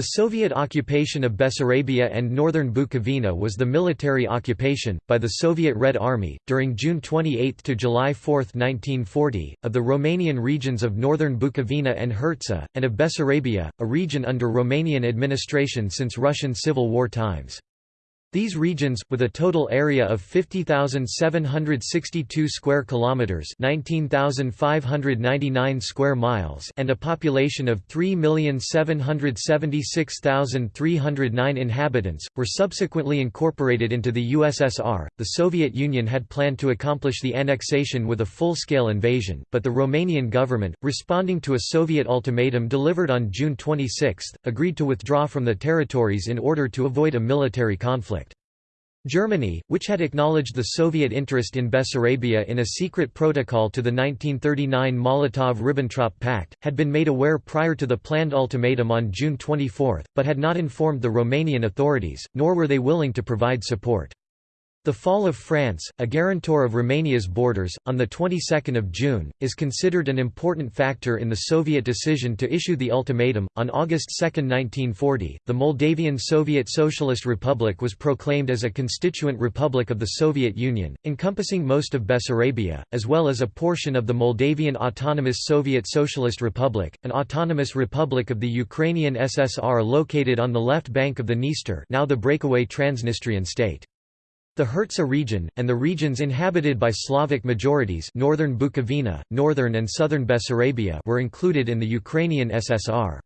The Soviet occupation of Bessarabia and northern Bukovina was the military occupation, by the Soviet Red Army, during June 28 to July 4, 1940, of the Romanian regions of northern Bukovina and Herzegovina, and of Bessarabia, a region under Romanian administration since Russian Civil War times. These regions, with a total area of 50,762 square kilometers, 19,599 square miles, and a population of 3,776,309 inhabitants, were subsequently incorporated into the USSR. The Soviet Union had planned to accomplish the annexation with a full-scale invasion, but the Romanian government, responding to a Soviet ultimatum delivered on June 26, agreed to withdraw from the territories in order to avoid a military conflict. Germany, which had acknowledged the Soviet interest in Bessarabia in a secret protocol to the 1939 Molotov–Ribbentrop Pact, had been made aware prior to the planned ultimatum on June 24, but had not informed the Romanian authorities, nor were they willing to provide support. The fall of France, a guarantor of Romania's borders, on the 22nd of June, is considered an important factor in the Soviet decision to issue the ultimatum. On August 2, 1940, the Moldavian Soviet Socialist Republic was proclaimed as a constituent republic of the Soviet Union, encompassing most of Bessarabia, as well as a portion of the Moldavian Autonomous Soviet Socialist Republic, an autonomous republic of the Ukrainian SSR located on the left bank of the Dniester, now the breakaway Transnistrian state. The Herzegovina region, and the regions inhabited by Slavic majorities northern Bukovina, northern and southern Bessarabia were included in the Ukrainian SSR.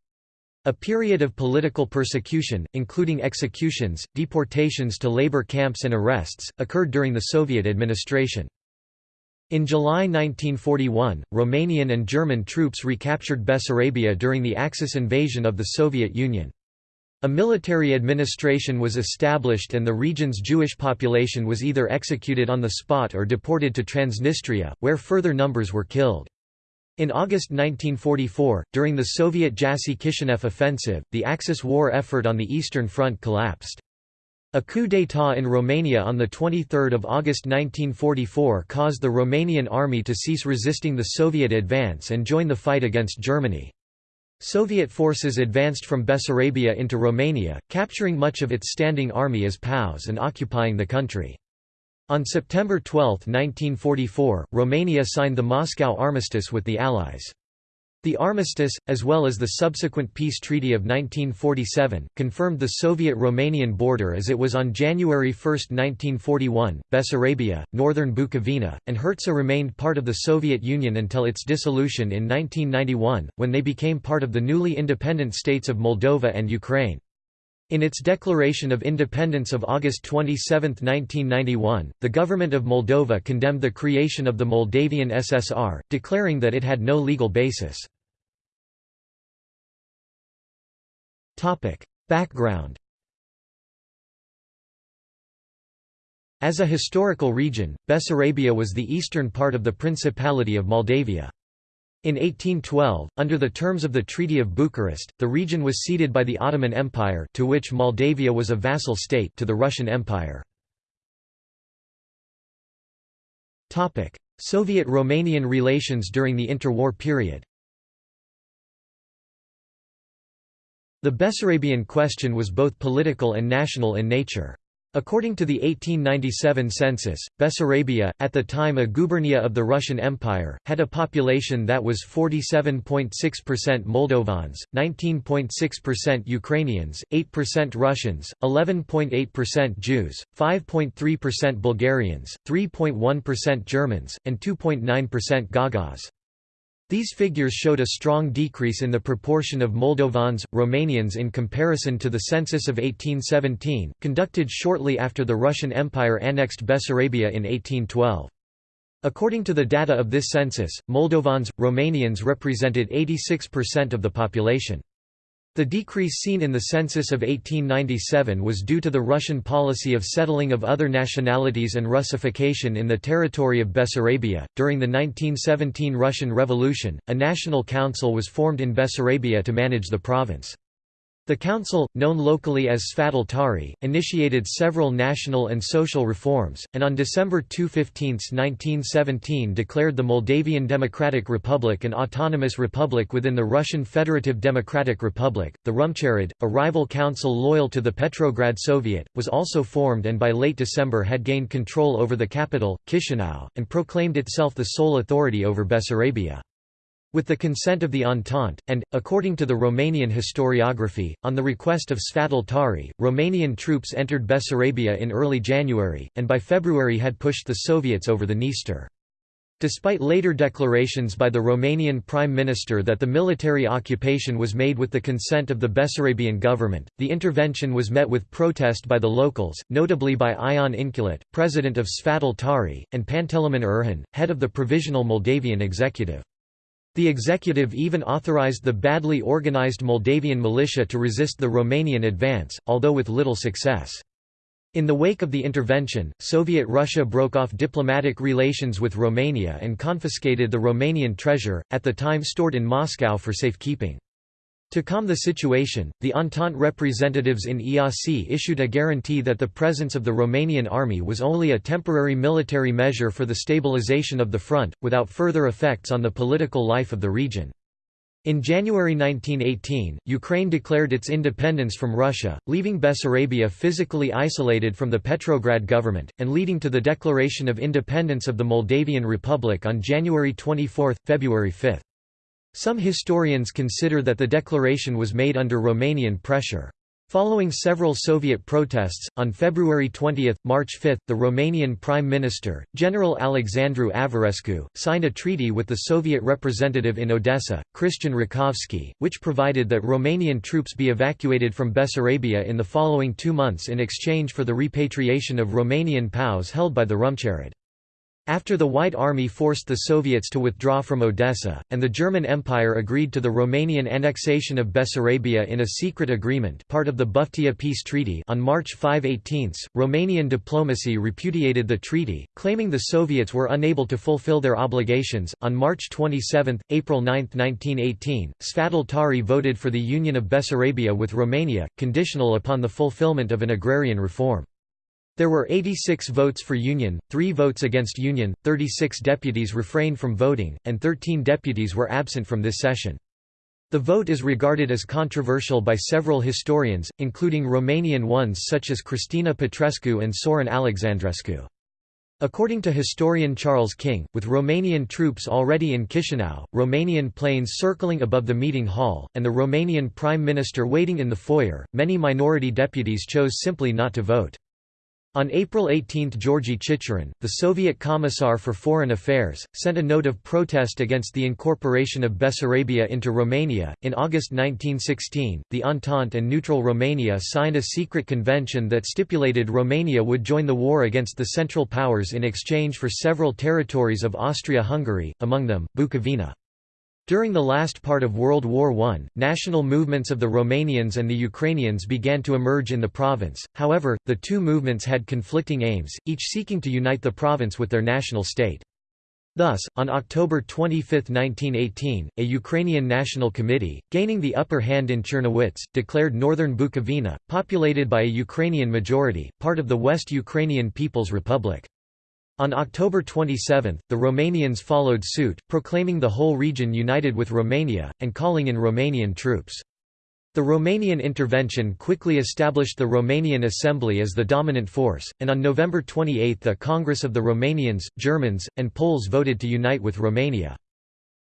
A period of political persecution, including executions, deportations to labor camps and arrests, occurred during the Soviet administration. In July 1941, Romanian and German troops recaptured Bessarabia during the Axis invasion of the Soviet Union. A military administration was established and the region's Jewish population was either executed on the spot or deported to Transnistria, where further numbers were killed. In August 1944, during the Soviet Jassy Kishinev offensive, the Axis war effort on the Eastern Front collapsed. A coup d'état in Romania on 23 August 1944 caused the Romanian army to cease resisting the Soviet advance and join the fight against Germany. Soviet forces advanced from Bessarabia into Romania, capturing much of its standing army as POWs and occupying the country. On September 12, 1944, Romania signed the Moscow Armistice with the Allies. The armistice, as well as the subsequent peace treaty of 1947, confirmed the Soviet-Romanian border as it was on January 1, 1941. Bessarabia, northern Bukovina, and Herzegovina remained part of the Soviet Union until its dissolution in 1991, when they became part of the newly independent states of Moldova and Ukraine. In its declaration of independence of August 27, 1991, the government of Moldova condemned the creation of the Moldavian SSR, declaring that it had no legal basis. Background As a historical region, Bessarabia was the eastern part of the Principality of Moldavia. In 1812, under the terms of the Treaty of Bucharest, the region was ceded by the Ottoman Empire to which Moldavia was a vassal state to the Russian Empire. Soviet-Romanian relations during the interwar period The Bessarabian question was both political and national in nature. According to the 1897 census, Bessarabia, at the time a gubernia of the Russian Empire, had a population that was 47.6% Moldovans, 19.6% Ukrainians, 8% Russians, 11.8% Jews, 5.3% Bulgarians, 3.1% Germans, and 2.9% Gagauz. These figures showed a strong decrease in the proportion of Moldovans, Romanians in comparison to the census of 1817, conducted shortly after the Russian Empire annexed Bessarabia in 1812. According to the data of this census, Moldovans, Romanians represented 86% of the population. The decrease seen in the census of 1897 was due to the Russian policy of settling of other nationalities and Russification in the territory of Bessarabia. During the 1917 Russian Revolution, a national council was formed in Bessarabia to manage the province. The council, known locally as Sfatul Tari, initiated several national and social reforms, and on December 215, 1917 declared the Moldavian Democratic Republic an autonomous republic within the Russian Federative Democratic Republic. The Rumcherod, a rival council loyal to the Petrograd Soviet, was also formed and by late December had gained control over the capital, Chisinau, and proclaimed itself the sole authority over Bessarabia. With the consent of the Entente, and, according to the Romanian historiography, on the request of Sfatul Tari, Romanian troops entered Bessarabia in early January, and by February had pushed the Soviets over the Dniester. Despite later declarations by the Romanian Prime Minister that the military occupation was made with the consent of the Bessarabian government, the intervention was met with protest by the locals, notably by Ion Inculeț, president of Sfatul Tari, and Panteleimon Erhan, head of the Provisional Moldavian Executive. The executive even authorized the badly organized Moldavian militia to resist the Romanian advance, although with little success. In the wake of the intervention, Soviet Russia broke off diplomatic relations with Romania and confiscated the Romanian treasure, at the time stored in Moscow for safekeeping. To calm the situation, the Entente representatives in Iasi issued a guarantee that the presence of the Romanian army was only a temporary military measure for the stabilization of the front, without further effects on the political life of the region. In January 1918, Ukraine declared its independence from Russia, leaving Bessarabia physically isolated from the Petrograd government, and leading to the declaration of independence of the Moldavian Republic on January 24, February 5. Some historians consider that the declaration was made under Romanian pressure. Following several Soviet protests, on February 20, March 5, the Romanian Prime Minister, General Alexandru Averescu, signed a treaty with the Soviet representative in Odessa, Christian Rakovski, which provided that Romanian troops be evacuated from Bessarabia in the following two months in exchange for the repatriation of Romanian POWs held by the Rumcherod. After the White Army forced the Soviets to withdraw from Odessa, and the German Empire agreed to the Romanian annexation of Bessarabia in a secret agreement part of the Buftea Peace Treaty on March 5 18, Romanian diplomacy repudiated the treaty, claiming the Soviets were unable to fulfill their obligations. On March 27, April 9, 1918, Sfatul Tari voted for the union of Bessarabia with Romania, conditional upon the fulfillment of an agrarian reform. There were 86 votes for Union, 3 votes against Union, 36 deputies refrained from voting, and 13 deputies were absent from this session. The vote is regarded as controversial by several historians, including Romanian ones such as Cristina Petrescu and Sorin Alexandrescu. According to historian Charles King, with Romanian troops already in Chisinau, Romanian planes circling above the meeting hall, and the Romanian Prime Minister waiting in the foyer, many minority deputies chose simply not to vote. On April 18 Georgy Chicherin, the Soviet Commissar for Foreign Affairs, sent a note of protest against the incorporation of Bessarabia into Romania. In August 1916, the Entente and neutral Romania signed a secret convention that stipulated Romania would join the war against the Central Powers in exchange for several territories of Austria-Hungary, among them, Bukovina. During the last part of World War I, national movements of the Romanians and the Ukrainians began to emerge in the province, however, the two movements had conflicting aims, each seeking to unite the province with their national state. Thus, on October 25, 1918, a Ukrainian National Committee, gaining the upper hand in Czernowitz, declared northern Bukovina, populated by a Ukrainian majority, part of the West Ukrainian People's Republic. On October 27, the Romanians followed suit, proclaiming the whole region united with Romania, and calling in Romanian troops. The Romanian intervention quickly established the Romanian Assembly as the dominant force, and on November 28 a Congress of the Romanians, Germans, and Poles voted to unite with Romania.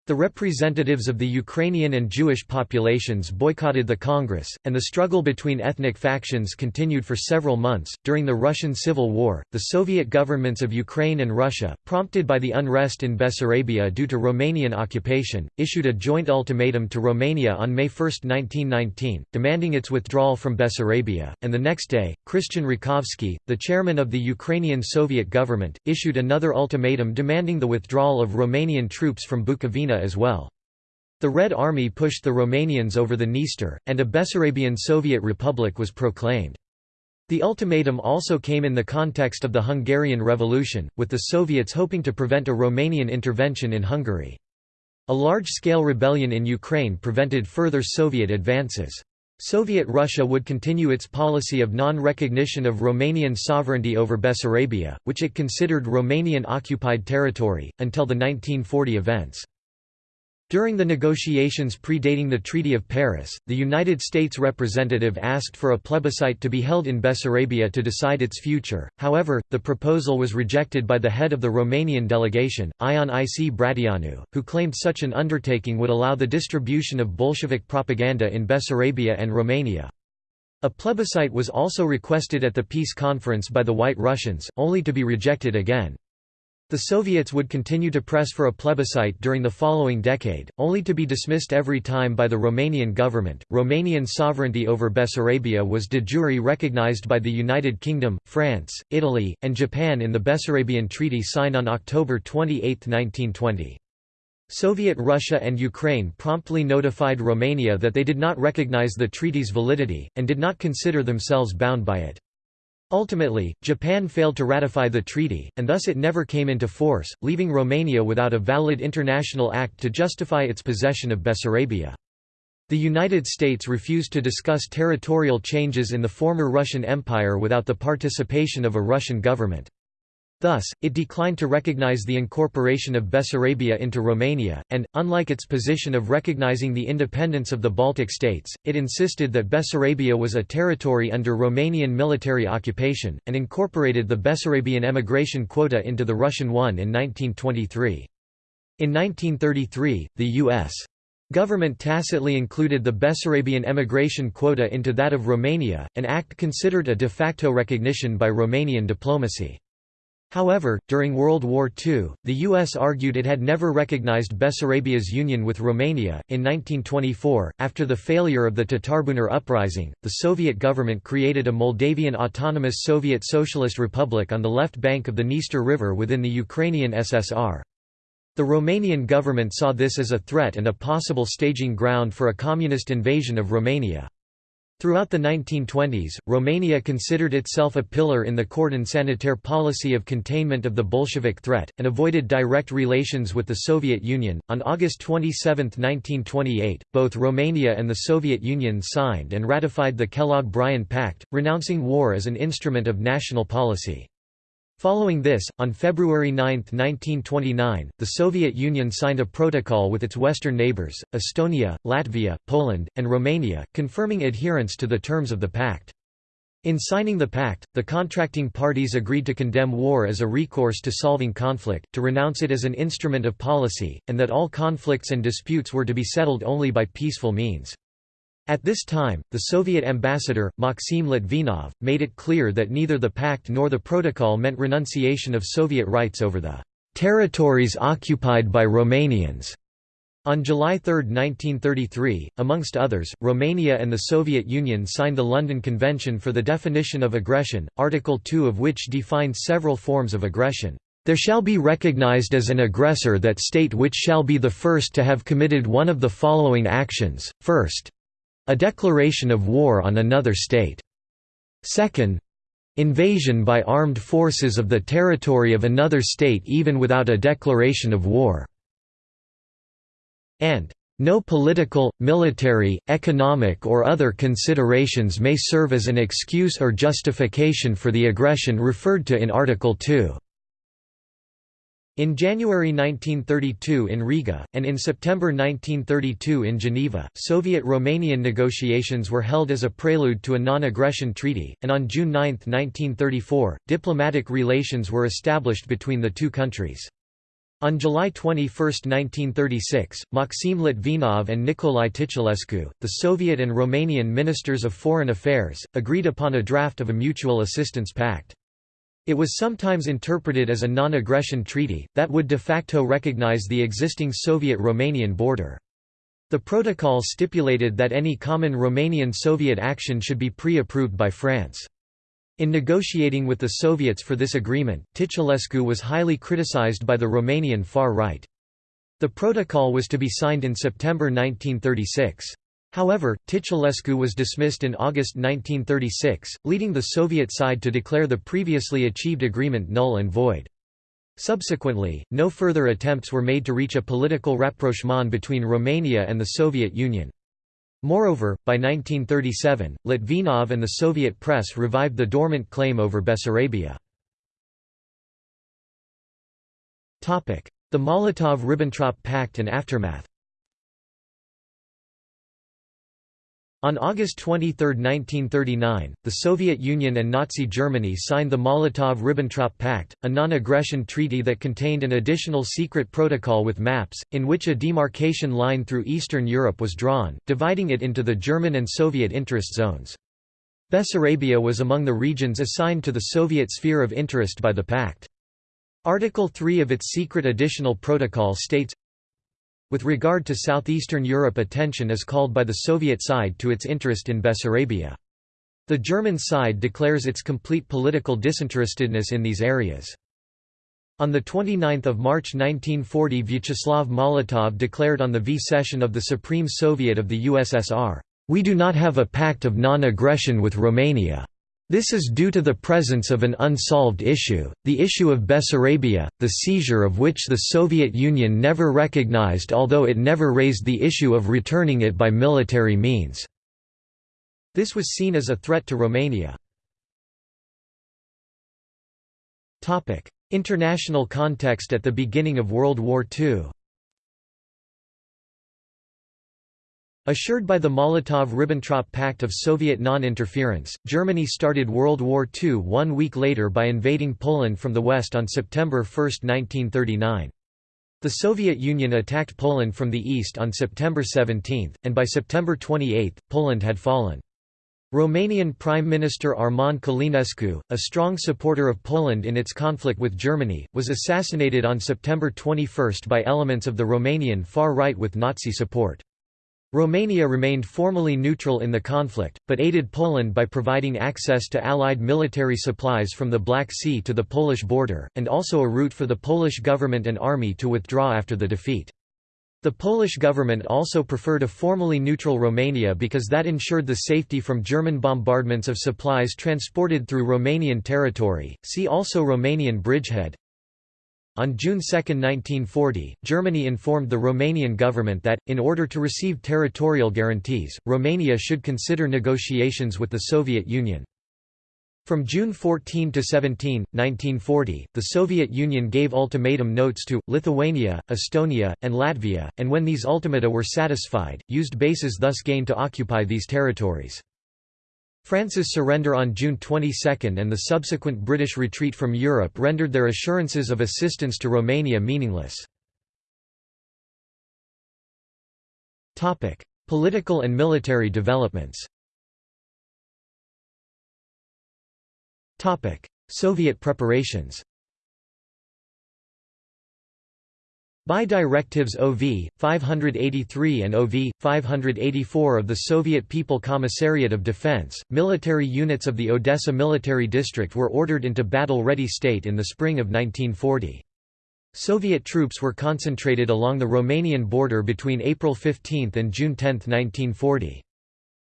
The representatives of the Ukrainian and Jewish populations boycotted the Congress, and the struggle between ethnic factions continued for several months. During the Russian Civil War, the Soviet governments of Ukraine and Russia, prompted by the unrest in Bessarabia due to Romanian occupation, issued a joint ultimatum to Romania on May 1, 1919, demanding its withdrawal from Bessarabia, and the next day, Christian Rakovsky, the chairman of the Ukrainian Soviet government, issued another ultimatum demanding the withdrawal of Romanian troops from Bukovina as well. The Red Army pushed the Romanians over the Dniester, and a Bessarabian Soviet Republic was proclaimed. The ultimatum also came in the context of the Hungarian Revolution, with the Soviets hoping to prevent a Romanian intervention in Hungary. A large-scale rebellion in Ukraine prevented further Soviet advances. Soviet Russia would continue its policy of non-recognition of Romanian sovereignty over Bessarabia, which it considered Romanian-occupied territory, until the 1940 events. During the negotiations predating the Treaty of Paris, the United States representative asked for a plebiscite to be held in Bessarabia to decide its future, however, the proposal was rejected by the head of the Romanian delegation, Ion Ic Bratianu, who claimed such an undertaking would allow the distribution of Bolshevik propaganda in Bessarabia and Romania. A plebiscite was also requested at the peace conference by the White Russians, only to be rejected again. The Soviets would continue to press for a plebiscite during the following decade, only to be dismissed every time by the Romanian government. Romanian sovereignty over Bessarabia was de jure recognized by the United Kingdom, France, Italy, and Japan in the Bessarabian Treaty signed on October 28, 1920. Soviet Russia and Ukraine promptly notified Romania that they did not recognize the treaty's validity, and did not consider themselves bound by it. Ultimately, Japan failed to ratify the treaty, and thus it never came into force, leaving Romania without a valid international act to justify its possession of Bessarabia. The United States refused to discuss territorial changes in the former Russian Empire without the participation of a Russian government. Thus, it declined to recognize the incorporation of Bessarabia into Romania, and, unlike its position of recognizing the independence of the Baltic states, it insisted that Bessarabia was a territory under Romanian military occupation, and incorporated the Bessarabian emigration quota into the Russian one in 1923. In 1933, the U.S. government tacitly included the Bessarabian emigration quota into that of Romania, an act considered a de facto recognition by Romanian diplomacy. However, during World War II, the U.S. argued it had never recognized Bessarabia's union with Romania. In 1924, after the failure of the Tatarbunar uprising, the Soviet government created a Moldavian Autonomous Soviet Socialist Republic on the left bank of the Dniester River within the Ukrainian SSR. The Romanian government saw this as a threat and a possible staging ground for a communist invasion of Romania. Throughout the 1920s, Romania considered itself a pillar in the cordon sanitaire policy of containment of the Bolshevik threat, and avoided direct relations with the Soviet Union. On August 27, 1928, both Romania and the Soviet Union signed and ratified the Kellogg Briand Pact, renouncing war as an instrument of national policy. Following this, on February 9, 1929, the Soviet Union signed a protocol with its western neighbors, Estonia, Latvia, Poland, and Romania, confirming adherence to the terms of the pact. In signing the pact, the contracting parties agreed to condemn war as a recourse to solving conflict, to renounce it as an instrument of policy, and that all conflicts and disputes were to be settled only by peaceful means. At this time, the Soviet ambassador, Maxim Litvinov, made it clear that neither the pact nor the protocol meant renunciation of Soviet rights over the territories occupied by Romanians. On July 3, 1933, amongst others, Romania and the Soviet Union signed the London Convention for the Definition of Aggression, Article 2 of which defined several forms of aggression. There shall be recognized as an aggressor that state which shall be the first to have committed one of the following actions, first, a declaration of war on another state. Second, invasion by armed forces of the territory of another state even without a declaration of war. And no political, military, economic or other considerations may serve as an excuse or justification for the aggression referred to in Article 2. In January 1932 in Riga, and in September 1932 in Geneva, Soviet-Romanian negotiations were held as a prelude to a non-aggression treaty, and on June 9, 1934, diplomatic relations were established between the two countries. On July 21, 1936, Maxim Litvinov and Nicolae Titulescu, the Soviet and Romanian ministers of foreign affairs, agreed upon a draft of a mutual assistance pact. It was sometimes interpreted as a non-aggression treaty, that would de facto recognize the existing Soviet-Romanian border. The protocol stipulated that any common Romanian-Soviet action should be pre-approved by France. In negotiating with the Soviets for this agreement, Titulescu was highly criticized by the Romanian far right. The protocol was to be signed in September 1936. However, Titulescu was dismissed in August 1936, leading the Soviet side to declare the previously achieved agreement null and void. Subsequently, no further attempts were made to reach a political rapprochement between Romania and the Soviet Union. Moreover, by 1937, Litvinov and the Soviet press revived the dormant claim over Bessarabia. The Molotov–Ribbentrop Pact and aftermath On August 23, 1939, the Soviet Union and Nazi Germany signed the Molotov–Ribbentrop Pact, a non-aggression treaty that contained an additional secret protocol with maps, in which a demarcation line through Eastern Europe was drawn, dividing it into the German and Soviet interest zones. Bessarabia was among the regions assigned to the Soviet sphere of interest by the pact. Article 3 of its secret additional protocol states, with regard to southeastern Europe attention is called by the Soviet side to its interest in Bessarabia. The German side declares its complete political disinterestedness in these areas. On 29 March 1940 Vyacheslav Molotov declared on the V session of the Supreme Soviet of the USSR, "...we do not have a pact of non-aggression with Romania." This is due to the presence of an unsolved issue, the issue of Bessarabia, the seizure of which the Soviet Union never recognized although it never raised the issue of returning it by military means. This was seen as a threat to Romania. International context at the beginning of World War II Assured by the Molotov–Ribbentrop Pact of Soviet non-interference, Germany started World War II one week later by invading Poland from the west on September 1, 1939. The Soviet Union attacked Poland from the east on September 17, and by September 28, Poland had fallen. Romanian Prime Minister Armand Călinescu, a strong supporter of Poland in its conflict with Germany, was assassinated on September 21 by elements of the Romanian far right with Nazi support. Romania remained formally neutral in the conflict, but aided Poland by providing access to Allied military supplies from the Black Sea to the Polish border, and also a route for the Polish government and army to withdraw after the defeat. The Polish government also preferred a formally neutral Romania because that ensured the safety from German bombardments of supplies transported through Romanian territory. See also Romanian bridgehead, on June 2, 1940, Germany informed the Romanian government that, in order to receive territorial guarantees, Romania should consider negotiations with the Soviet Union. From June 14 to 17, 1940, the Soviet Union gave ultimatum notes to, Lithuania, Estonia, and Latvia, and when these ultimata were satisfied, used bases thus gained to occupy these territories. France's surrender on June 22 and the subsequent British retreat from Europe rendered their assurances of assistance to Romania meaningless. Political and military developments Soviet preparations By directives OV, 583 and OV, 584 of the Soviet People Commissariat of Defense, military units of the Odessa Military District were ordered into battle-ready state in the spring of 1940. Soviet troops were concentrated along the Romanian border between April 15 and June 10, 1940.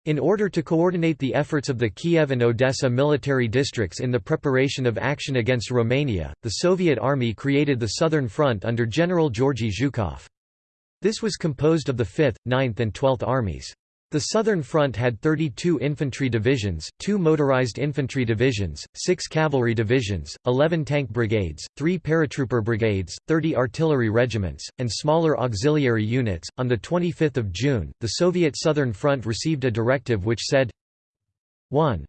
In order to coordinate the efforts of the Kiev and Odessa military districts in the preparation of action against Romania, the Soviet Army created the Southern Front under General Georgy Zhukov. This was composed of the 5th, 9th and 12th Armies. The Southern Front had 32 infantry divisions, 2 motorized infantry divisions, 6 cavalry divisions, 11 tank brigades, 3 paratrooper brigades, 30 artillery regiments, and smaller auxiliary units. On the 25th of June, the Soviet Southern Front received a directive which said 1.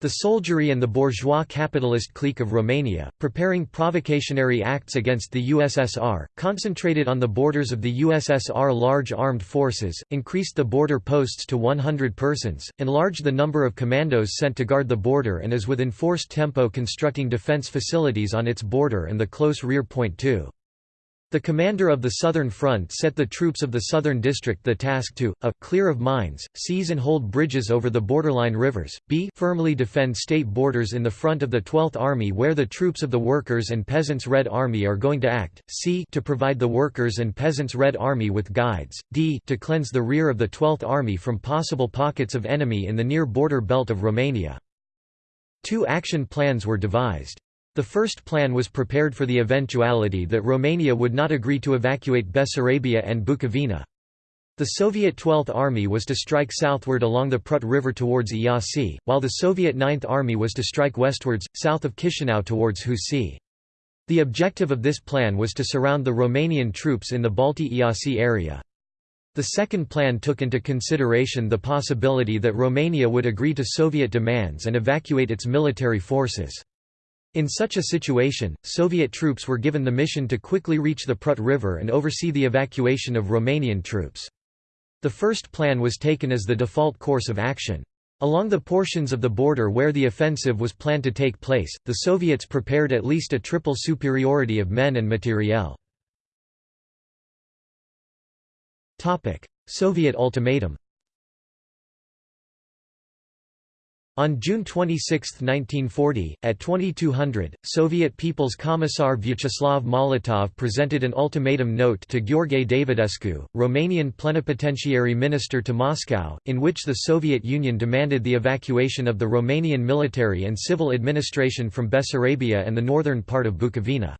The soldiery and the bourgeois capitalist clique of Romania, preparing provocationary acts against the USSR, concentrated on the borders of the USSR large armed forces, increased the border posts to 100 persons, enlarged the number of commandos sent to guard the border and is with enforced tempo constructing defense facilities on its border and the close rear point too. The commander of the Southern Front set the troops of the Southern District the task to, a. clear of mines, seize and hold bridges over the borderline rivers, b. firmly defend state borders in the front of the 12th Army where the troops of the Workers' and Peasants' Red Army are going to act, c. to provide the Workers' and Peasants' Red Army with guides, d. to cleanse the rear of the 12th Army from possible pockets of enemy in the near border belt of Romania. Two action plans were devised. The first plan was prepared for the eventuality that Romania would not agree to evacuate Bessarabia and Bukovina. The Soviet 12th Army was to strike southward along the Prut River towards Iasi, while the Soviet 9th Army was to strike westwards, south of Chisinau towards Husi. The objective of this plan was to surround the Romanian troops in the Balti-Iasi area. The second plan took into consideration the possibility that Romania would agree to Soviet demands and evacuate its military forces. In such a situation, Soviet troops were given the mission to quickly reach the Prut River and oversee the evacuation of Romanian troops. The first plan was taken as the default course of action. Along the portions of the border where the offensive was planned to take place, the Soviets prepared at least a triple superiority of men and materiel. Soviet ultimatum On June 26, 1940, at 2200, Soviet People's Commissar Vyacheslav Molotov presented an ultimatum note to Gheorghe Davidescu, Romanian plenipotentiary minister to Moscow, in which the Soviet Union demanded the evacuation of the Romanian military and civil administration from Bessarabia and the northern part of Bukovina.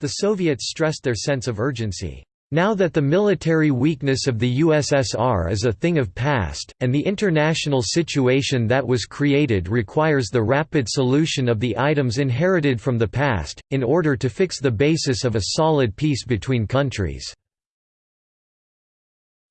The Soviets stressed their sense of urgency. Now that the military weakness of the USSR is a thing of past, and the international situation that was created requires the rapid solution of the items inherited from the past, in order to fix the basis of a solid peace between countries.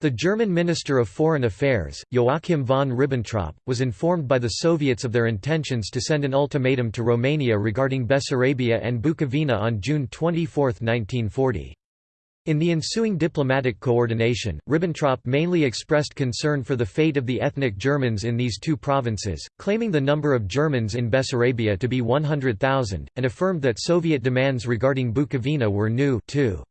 The German Minister of Foreign Affairs, Joachim von Ribbentrop, was informed by the Soviets of their intentions to send an ultimatum to Romania regarding Bessarabia and Bukovina on June 24, 1940. In the ensuing diplomatic coordination, Ribbentrop mainly expressed concern for the fate of the ethnic Germans in these two provinces, claiming the number of Germans in Bessarabia to be 100,000, and affirmed that Soviet demands regarding Bukovina were new too.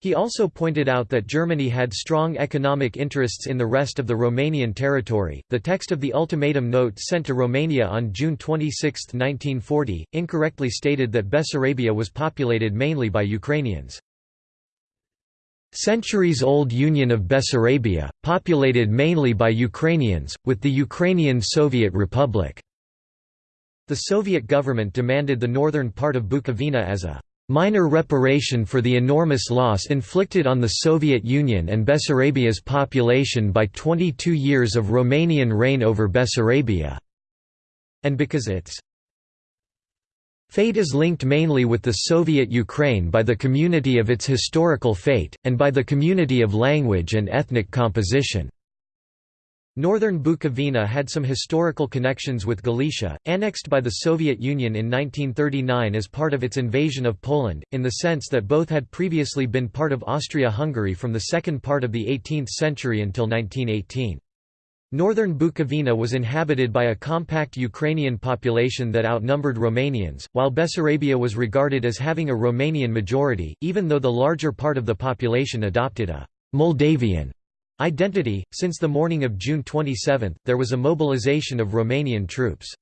He also pointed out that Germany had strong economic interests in the rest of the Romanian territory. The text of the ultimatum note sent to Romania on June 26, 1940, incorrectly stated that Bessarabia was populated mainly by Ukrainians. Centuries-old Union of Bessarabia, populated mainly by Ukrainians, with the Ukrainian Soviet Republic. The Soviet government demanded the northern part of Bukovina as a minor reparation for the enormous loss inflicted on the Soviet Union and Bessarabia's population by 22 years of Romanian reign over Bessarabia, and because its Fate is linked mainly with the Soviet Ukraine by the community of its historical fate, and by the community of language and ethnic composition. Northern Bukovina had some historical connections with Galicia, annexed by the Soviet Union in 1939 as part of its invasion of Poland, in the sense that both had previously been part of Austria-Hungary from the second part of the 18th century until 1918. Northern Bukovina was inhabited by a compact Ukrainian population that outnumbered Romanians, while Bessarabia was regarded as having a Romanian majority, even though the larger part of the population adopted a Moldavian identity. Since the morning of June 27, there was a mobilization of Romanian troops.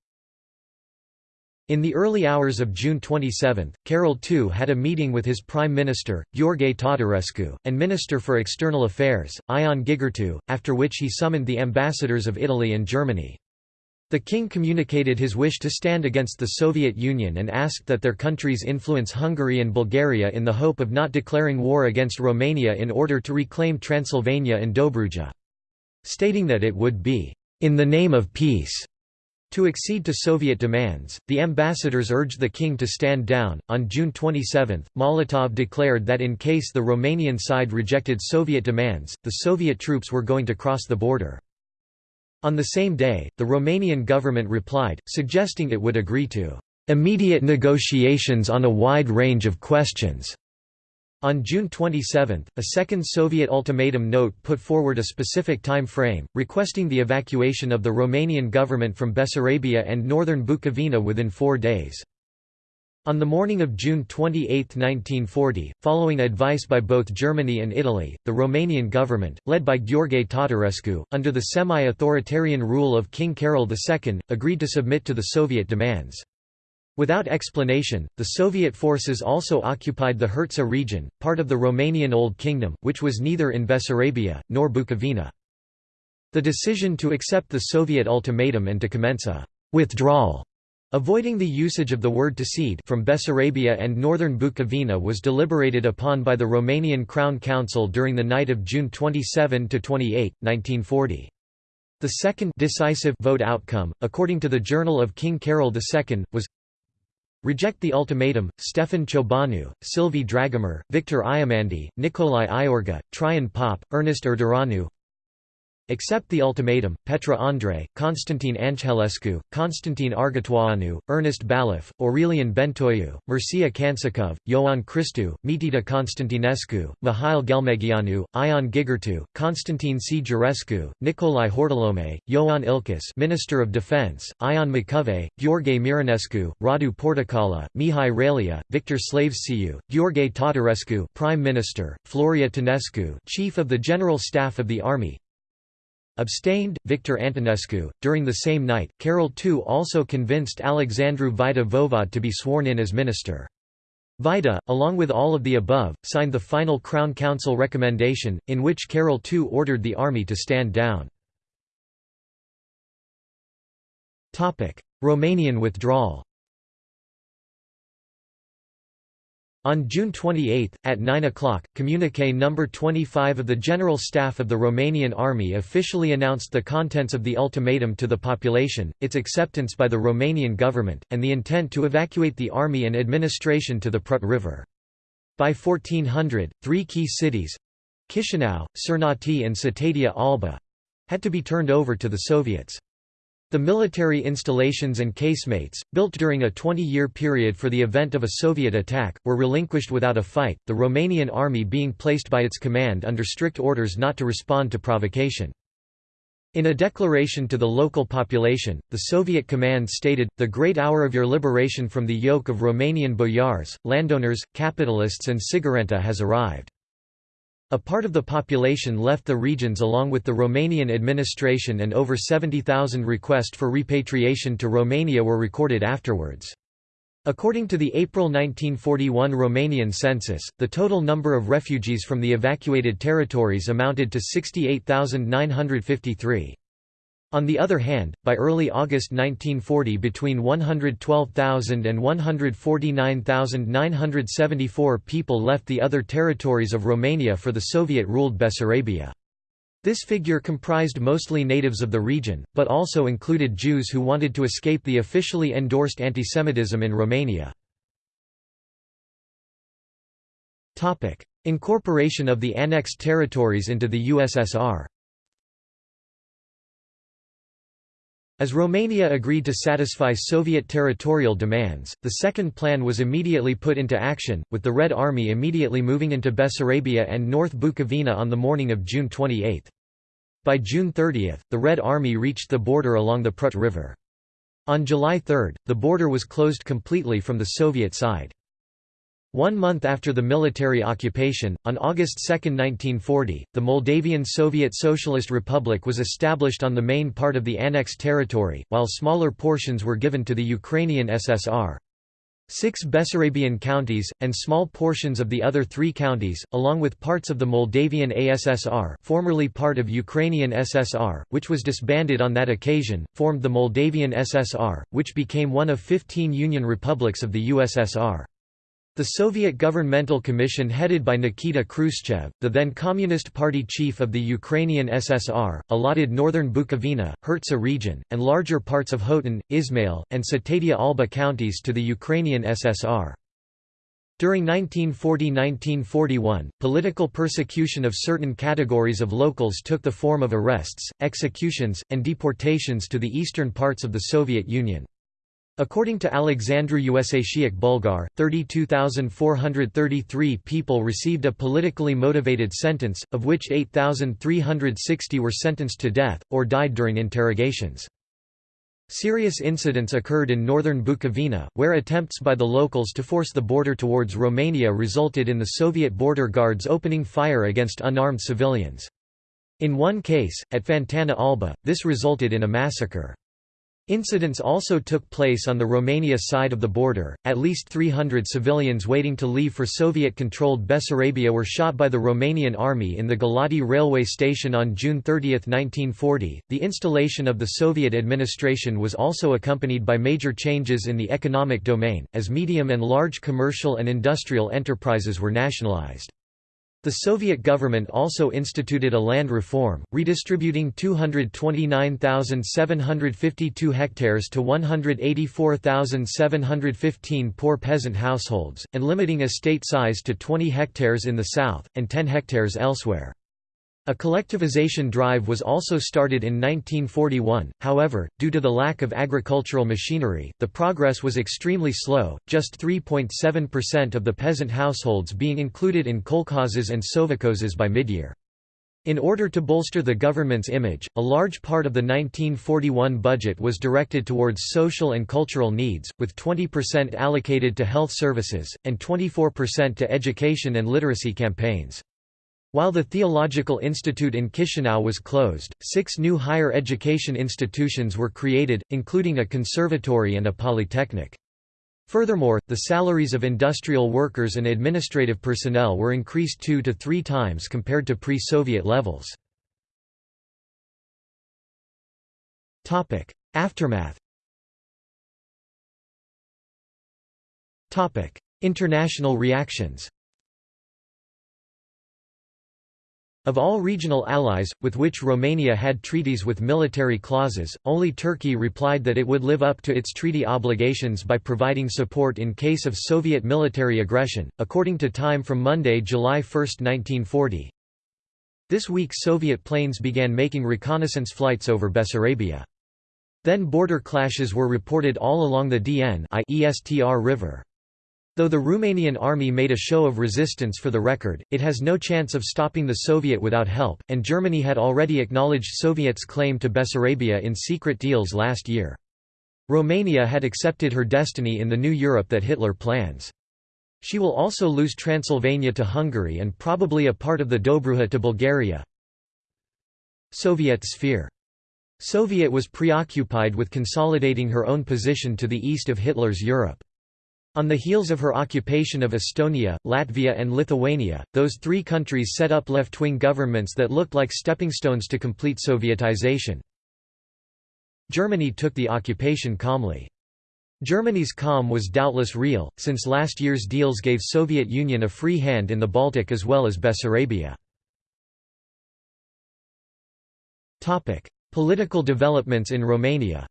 In the early hours of June 27, Carol II had a meeting with his Prime Minister, Gheorghe Tatarescu, and Minister for External Affairs, Ion Gigurtu, after which he summoned the ambassadors of Italy and Germany. The king communicated his wish to stand against the Soviet Union and asked that their countries influence Hungary and Bulgaria in the hope of not declaring war against Romania in order to reclaim Transylvania and Dobruja. Stating that it would be, "...in the name of peace." To accede to Soviet demands, the ambassadors urged the king to stand down. On June 27, Molotov declared that in case the Romanian side rejected Soviet demands, the Soviet troops were going to cross the border. On the same day, the Romanian government replied, suggesting it would agree to immediate negotiations on a wide range of questions. On June 27, a second Soviet ultimatum note put forward a specific time frame, requesting the evacuation of the Romanian government from Bessarabia and northern Bukovina within four days. On the morning of June 28, 1940, following advice by both Germany and Italy, the Romanian government, led by Gheorghe Tatarescu, under the semi-authoritarian rule of King Carol II, agreed to submit to the Soviet demands. Without explanation, the Soviet forces also occupied the Hertsa region, part of the Romanian Old Kingdom, which was neither in Bessarabia, nor Bukovina. The decision to accept the Soviet ultimatum and to commence a «withdrawal» Avoiding the usage of the word to cede from Bessarabia and northern Bukovina was deliberated upon by the Romanian Crown Council during the night of June 27 to 28, 1940. The second decisive vote outcome, according to the Journal of King Carol II, was Reject the ultimatum, Stefan Ciobanu, Silvi Dragomir, Victor Iamandi, Nicolae Iorga, Traian Pop, Ernest Urdăreanu Accept the ultimatum, Petre Andrei, Constantin Angelescu, Constantin Argetoianu, Ernest Ballif, Aurelian Bentoiu, Mircea Cancicov, Ioan Christu, Mitita Constantinescu, Mihail Ghelmegeanu, Ion Gigurtu, Constantin C. Giurescu, Nicolae Hortolome, Ioan Ilcuș Minister of Defense, Ion Macovei, Gheorghe Mironescu, Radu Portocala, Mihai Ralea, Victor Slăvescu, Gheorghe Tatarescu Prime Minister, Floria Tănescu Chief of the General Staff of the Army, Abstained, Victor Antonescu. During the same night, Carol II also convinced Alexandru Vaida Voivod to be sworn in as minister. Vaida, along with all of the above, signed the final Crown Council recommendation, in which Carol II ordered the army to stand down. Romanian withdrawal On June 28, at 9 o'clock, Communiqué No. 25 of the General Staff of the Romanian Army officially announced the contents of the ultimatum to the population, its acceptance by the Romanian government, and the intent to evacuate the army and administration to the Prut River. By 1400, three key cities—Chișinău, Cernăuți and Cetatea Alba—had to be turned over to the Soviets. The military installations and casemates, built during a 20-year period for the event of a Soviet attack, were relinquished without a fight, the Romanian army being placed by its command under strict orders not to respond to provocation. In a declaration to the local population, the Soviet command stated, the great hour of your liberation from the yoke of Romanian boyars, landowners, capitalists and Siguranța has arrived. A part of the population left the regions along with the Romanian administration and over 70,000 requests for repatriation to Romania were recorded afterwards. According to the April 1941 Romanian census, the total number of refugees from the evacuated territories amounted to 68,953. On the other hand, by early August 1940 between 112,000 and 149,974 people left the other territories of Romania for the Soviet-ruled Bessarabia. This figure comprised mostly natives of the region, but also included Jews who wanted to escape the officially endorsed antisemitism in Romania. Incorporation of the annexed territories into the USSR As Romania agreed to satisfy Soviet territorial demands, the second plan was immediately put into action, with the Red Army immediately moving into Bessarabia and North Bukovina on the morning of June 28. By June 30, the Red Army reached the border along the Prut River. On July 3, the border was closed completely from the Soviet side. One month after the military occupation, on August 2, 1940, the Moldavian Soviet Socialist Republic was established on the main part of the annexed territory, while smaller portions were given to the Ukrainian SSR. Six Bessarabian counties, and small portions of the other three counties, along with parts of the Moldavian ASSR formerly part of Ukrainian SSR, which was disbanded on that occasion, formed the Moldavian SSR, which became one of 15 Union republics of the USSR. The Soviet Governmental Commission headed by Nikita Khrushchev, the then Communist Party chief of the Ukrainian SSR, allotted northern Bukovina, Hertsa region, and larger parts of Hotin, Ismail, and Cetatea Alba counties to the Ukrainian SSR. During 1940–1941, political persecution of certain categories of locals took the form of arrests, executions, and deportations to the eastern parts of the Soviet Union. According to Alexandru Usatiuc Bulgar, 32,433 people received a politically motivated sentence, of which 8,360 were sentenced to death, or died during interrogations. Serious incidents occurred in northern Bukovina, where attempts by the locals to force the border towards Romania resulted in the Soviet border guards opening fire against unarmed civilians. In one case, at Fantana Alba, this resulted in a massacre. Incidents also took place on the Romania side of the border. At least 300 civilians waiting to leave for Soviet controlled Bessarabia were shot by the Romanian army in the Galati railway station on June 30, 1940. The installation of the Soviet administration was also accompanied by major changes in the economic domain, as medium and large commercial and industrial enterprises were nationalized. The Soviet government also instituted a land reform, redistributing 229,752 hectares to 184,715 poor peasant households, and limiting estate size to 20 hectares in the south, and 10 hectares elsewhere. A collectivization drive was also started in 1941, however, due to the lack of agricultural machinery, the progress was extremely slow, just 3.7% of the peasant households being included in kolkhozes and sovkhozes by midyear. In order to bolster the government's image, a large part of the 1941 budget was directed towards social and cultural needs, with 20% allocated to health services, and 24% to education and literacy campaigns. While the Theological Institute in Chisinau was closed, six new higher education institutions were created, including a conservatory and a polytechnic. Furthermore, the salaries of industrial workers and administrative personnel were increased two to three times compared to pre-Soviet levels. Aftermath International reactions Of all regional allies, with which Romania had treaties with military clauses, only Turkey replied that it would live up to its treaty obligations by providing support in case of Soviet military aggression, according to Time from Monday, July 1, 1940. This week Soviet planes began making reconnaissance flights over Bessarabia. Then border clashes were reported all along the Dniester River. Though the Romanian army made a show of resistance for the record, it has no chance of stopping the Soviet without help, and Germany had already acknowledged Soviets' claim to Bessarabia in secret deals last year. Romania had accepted her destiny in the new Europe that Hitler plans. She will also lose Transylvania to Hungary and probably a part of the Dobruja to Bulgaria. Soviet sphere Soviet was preoccupied with consolidating her own position to the east of Hitler's Europe. On the heels of her occupation of Estonia, Latvia and Lithuania, those three countries set up left-wing governments that looked like stepping stones to complete Sovietization. Germany took the occupation calmly. Germany's calm was doubtless real, since last year's deals gave Soviet Union a free hand in the Baltic as well as Bessarabia. Political developments in Romania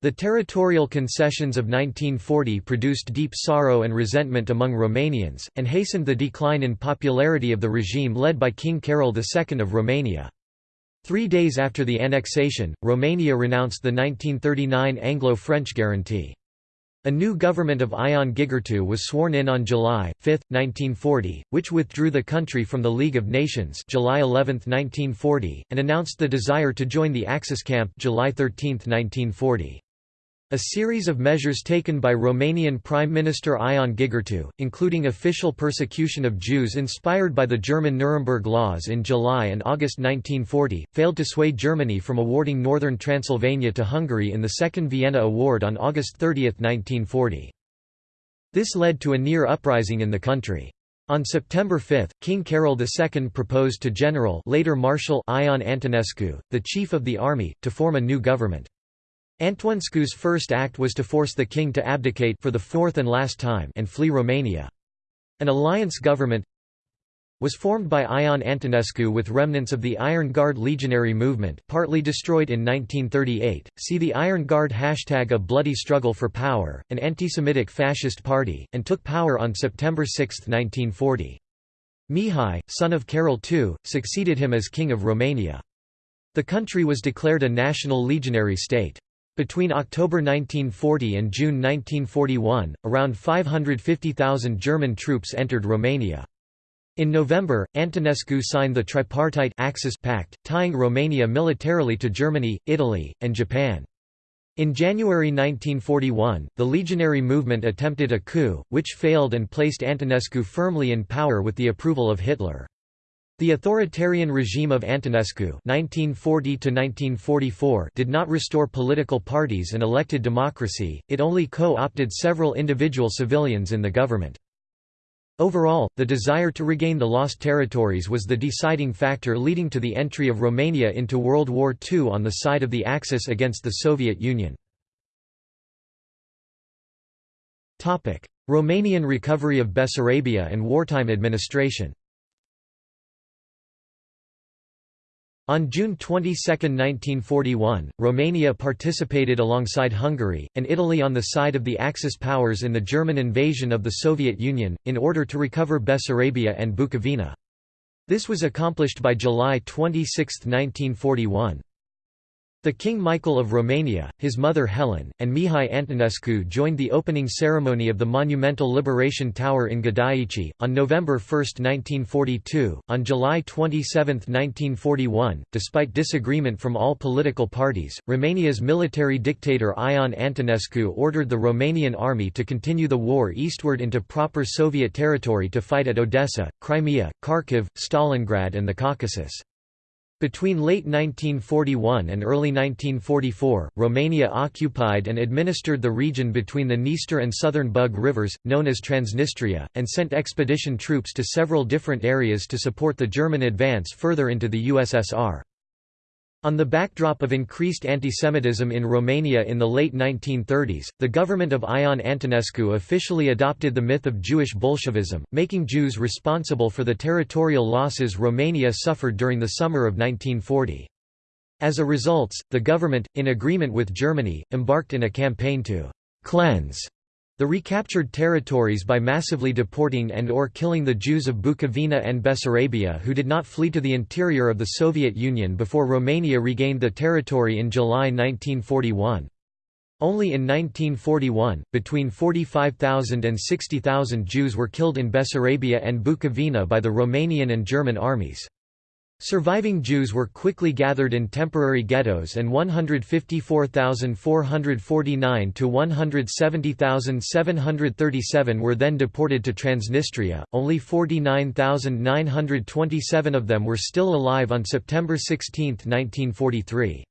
The territorial concessions of 1940 produced deep sorrow and resentment among Romanians, and hastened the decline in popularity of the regime led by King Carol II of Romania. Three days after the annexation, Romania renounced the 1939 Anglo-French guarantee. A new government of Ion Gigurtu was sworn in on July 5, 1940, which withdrew the country from the League of Nations July 11, 1940, and announced the desire to join the Axis camp July 13, 1940. A series of measures taken by Romanian Prime Minister Ion Gigurtu, including official persecution of Jews inspired by the German Nuremberg laws in July and August 1940, failed to sway Germany from awarding northern Transylvania to Hungary in the Second Vienna Award on August 30, 1940. This led to a near uprising in the country. On September 5, King Carol II proposed to General later Marshal Ion Antonescu, the chief of the army, to form a new government. Antonescu's first act was to force the king to abdicate for the fourth and last time and flee Romania. An alliance government was formed by Ion Antonescu with remnants of the Iron Guard legionary movement partly destroyed in 1938. See the Iron Guard hashtag A Bloody Struggle for Power, an anti-Semitic fascist party, and took power on September 6, 1940. Mihai, son of Carol II, succeeded him as King of Romania. The country was declared a national legionary state. Between October 1940 and June 1941, around 550,000 German troops entered Romania. In November, Antonescu signed the tripartite Axis Pact, tying Romania militarily to Germany, Italy, and Japan. In January 1941, the legionary movement attempted a coup, which failed and placed Antonescu firmly in power with the approval of Hitler. The authoritarian regime of Antonescu (1940–1944) did not restore political parties and elected democracy, it only co-opted several individual civilians in the government. Overall, the desire to regain the lost territories was the deciding factor leading to the entry of Romania into World War II on the side of the Axis against the Soviet Union. Romanian recovery of Bessarabia and wartime administration On June 22, 1941, Romania participated alongside Hungary, and Italy on the side of the Axis powers in the German invasion of the Soviet Union, in order to recover Bessarabia and Bukovina. This was accomplished by July 26, 1941. The King Michael of Romania, his mother Helen, and Mihai Antonescu joined the opening ceremony of the monumental Liberation Tower in Gădăiți, on November 1, 1942. On July 27, 1941, despite disagreement from all political parties, Romania's military dictator Ion Antonescu ordered the Romanian army to continue the war eastward into proper Soviet territory to fight at Odessa, Crimea, Kharkiv, Stalingrad and the Caucasus. Between late 1941 and early 1944, Romania occupied and administered the region between the Dniester and southern Bug rivers, known as Transnistria, and sent expedition troops to several different areas to support the German advance further into the USSR. On the backdrop of increased antisemitism in Romania in the late 1930s, the government of Ion Antonescu officially adopted the myth of Jewish Bolshevism, making Jews responsible for the territorial losses Romania suffered during the summer of 1940. As a result, the government, in agreement with Germany, embarked in a campaign to «cleanse» The recaptured territories by massively deporting and or killing the Jews of Bukovina and Bessarabia who did not flee to the interior of the Soviet Union before Romania regained the territory in July 1941. Only in 1941, between 45,000 and 60,000 Jews were killed in Bessarabia and Bukovina by the Romanian and German armies. Surviving Jews were quickly gathered in temporary ghettos and 154,449 to 170,737 were then deported to Transnistria. Only 49,927 of them were still alive on September 16, 1943.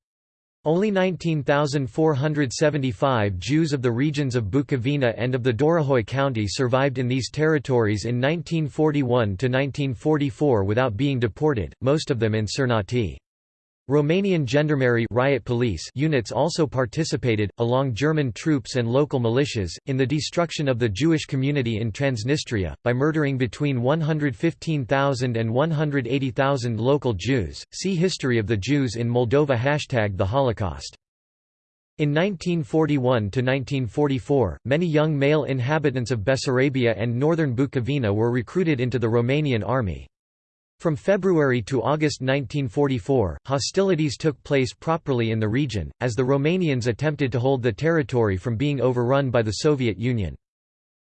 Only 19,475 Jews of the regions of Bukovina and of the Dorohoi County survived in these territories in 1941 to 1944 without being deported, most of them in Cernăuți. Romanian gendarmerie riot police units also participated, along German troops and local militias, in the destruction of the Jewish community in Transnistria, by murdering between 115,000 and 180,000 local Jews. See History of the Jews in Moldova Hashtag the Holocaust in 1941–1944, many young male inhabitants of Bessarabia and northern Bukovina were recruited into the Romanian army. From February to August 1944, hostilities took place properly in the region, as the Romanians attempted to hold the territory from being overrun by the Soviet Union.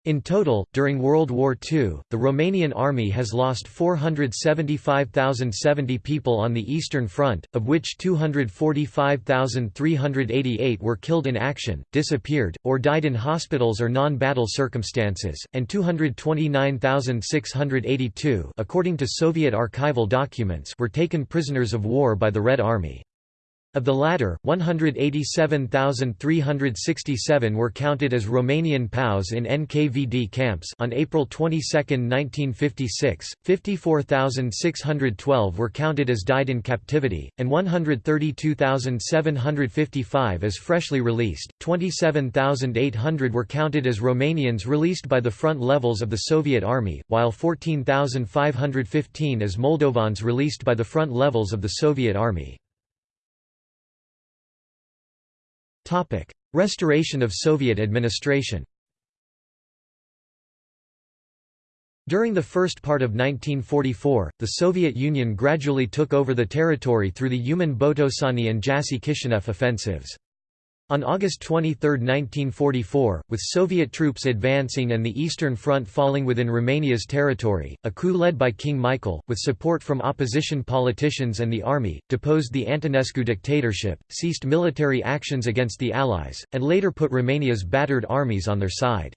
In total, during World War II, the Romanian army has lost 475,070 people on the Eastern Front, of which 245,388 were killed in action, disappeared, or died in hospitals or non-battle circumstances, and 229,682 according to Soviet archival documents were taken prisoners of war by the Red Army. Of the latter, 187,367 were counted as Romanian POWs in NKVD camps on April 22, 1956, 54,612 were counted as died in captivity, and 132,755 as freshly released, 27,800 were counted as Romanians released by the front levels of the Soviet Army, while 14,515 as Moldovans released by the front levels of the Soviet Army. Topic: Restoration of Soviet administration. During the first part of 1944, the Soviet Union gradually took over the territory through the Uman-Botoșani and Jassy-Kishinev offensives. On August 23, 1944, with Soviet troops advancing and the Eastern Front falling within Romania's territory, a coup led by King Michael, with support from opposition politicians and the army, deposed the Antonescu dictatorship, ceased military actions against the Allies, and later put Romania's battered armies on their side.